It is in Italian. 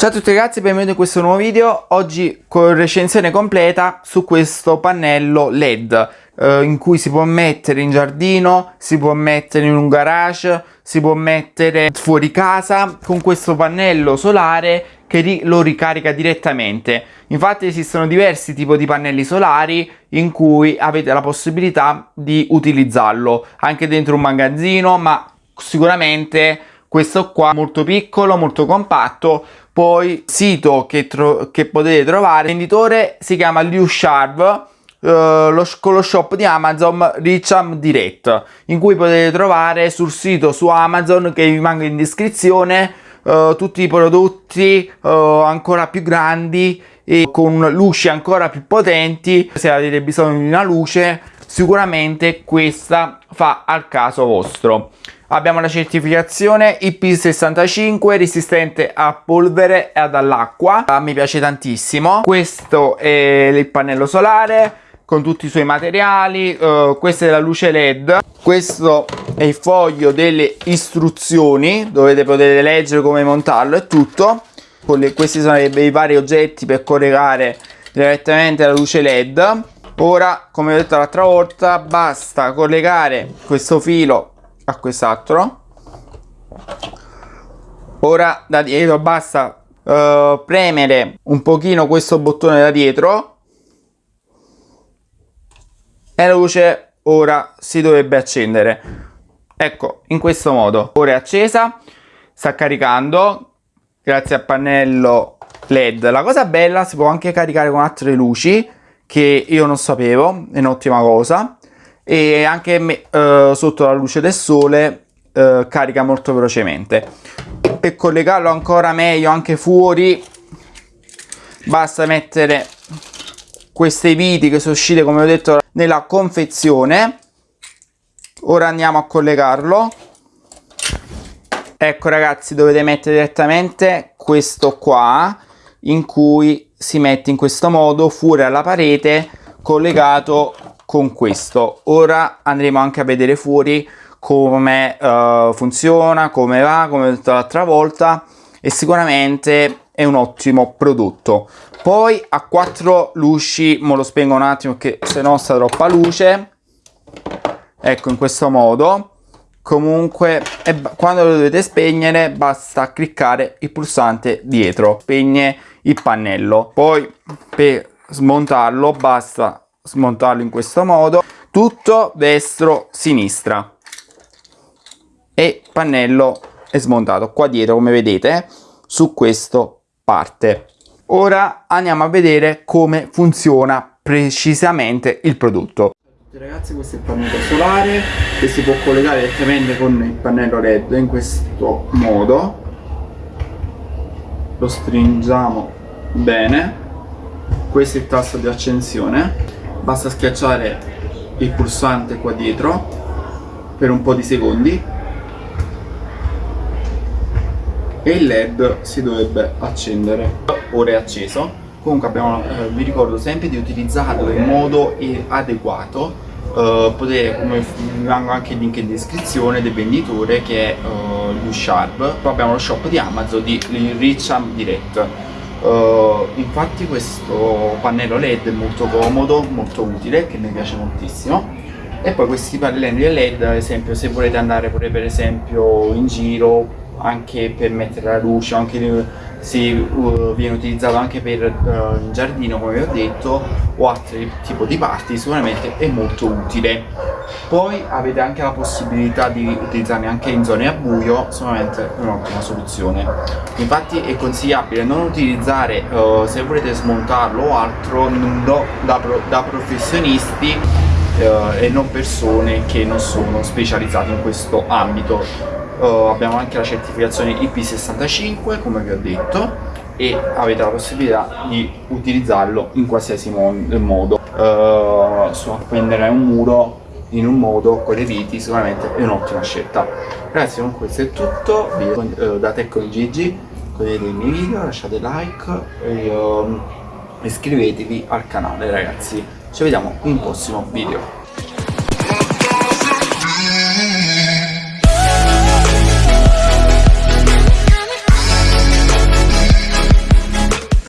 Ciao a tutti ragazzi, benvenuti in questo nuovo video. Oggi con recensione completa su questo pannello LED eh, in cui si può mettere in giardino, si può mettere in un garage, si può mettere fuori casa con questo pannello solare che ri lo ricarica direttamente. Infatti esistono diversi tipi di pannelli solari in cui avete la possibilità di utilizzarlo anche dentro un magazzino, ma sicuramente questo qua molto piccolo, molto compatto. Poi sito che, che potete trovare, il venditore si chiama Liu Sharp, Uh, lo, con lo shop di Amazon Richam Direct in cui potete trovare sul sito su Amazon che vi manca in descrizione uh, tutti i prodotti uh, ancora più grandi e con luci ancora più potenti. Se avete bisogno di una luce sicuramente questa fa al caso vostro Abbiamo la certificazione IP65 resistente a polvere e ad all'acqua. Ah, mi piace tantissimo. Questo è il pannello solare con tutti i suoi materiali. Uh, questa è la luce LED. Questo è il foglio delle istruzioni. Dovete potete leggere come montarlo e tutto. Le, questi sono i vari oggetti per collegare direttamente la luce LED. Ora, come ho detto l'altra volta, basta collegare questo filo a quest'altro ora da dietro basta uh, premere un pochino questo bottone da dietro. E la luce ora si dovrebbe accendere. Ecco in questo modo. Ora è accesa sta caricando. Grazie al pannello led. La cosa bella si può anche caricare con altre luci che io non sapevo è un'ottima cosa e anche uh, sotto la luce del sole uh, carica molto velocemente. Per collegarlo ancora meglio anche fuori basta mettere queste viti che sono uscite come ho detto nella confezione. Ora andiamo a collegarlo. Ecco ragazzi dovete mettere direttamente questo qua in cui si mette in questo modo fuori alla parete collegato con questo. Ora andremo anche a vedere fuori come uh, funziona come va come ho detto l'altra volta e sicuramente è un ottimo prodotto. Poi a quattro luci mo lo spengo un attimo che se no sta troppa luce. Ecco in questo modo. Comunque quando lo dovete spegnere basta cliccare il pulsante dietro. Spegne il pannello. Poi per smontarlo basta smontarlo in questo modo. Tutto destro sinistra. E pannello è smontato qua dietro come vedete su questo parte. Ora andiamo a vedere come funziona precisamente il prodotto. Ragazzi questo è il pannello solare che si può collegare direttamente con il pannello led in questo modo. Lo stringiamo bene. Questo è il tasto di accensione basta schiacciare il pulsante qua dietro per un po' di secondi e il led si dovrebbe accendere. Ora è acceso. Comunque abbiamo, eh, vi ricordo sempre di utilizzarlo in modo adeguato Uh, potete, come vi mango anche il link in descrizione del venditore che è uh, U-Sharp poi abbiamo lo shop di Amazon di Richam Direct Uh, infatti questo pannello led è molto comodo, molto utile, che mi piace moltissimo. E poi questi pannelli led ad esempio se volete andare pure per esempio in giro anche per mettere la luce anche se uh, viene utilizzato anche per uh, il giardino come vi ho detto o altri tipi di parti sicuramente è molto utile. Poi avete anche la possibilità di utilizzarne anche in zone a buio sicuramente è un'ottima soluzione. Infatti è consigliabile non utilizzare uh, se volete smontarlo o altro da, pro da professionisti e non persone che non sono specializzate in questo ambito uh, abbiamo anche la certificazione IP65 come vi ho detto e avete la possibilità di utilizzarlo in qualsiasi mo modo. Uh, appendere un muro in un modo con le viti sicuramente è un'ottima scelta. Ragazzi con questo è tutto. Video, uh, da Tech con Gigi condividete i miei video lasciate like e uh, iscrivetevi al canale ragazzi. Ci vediamo in un prossimo video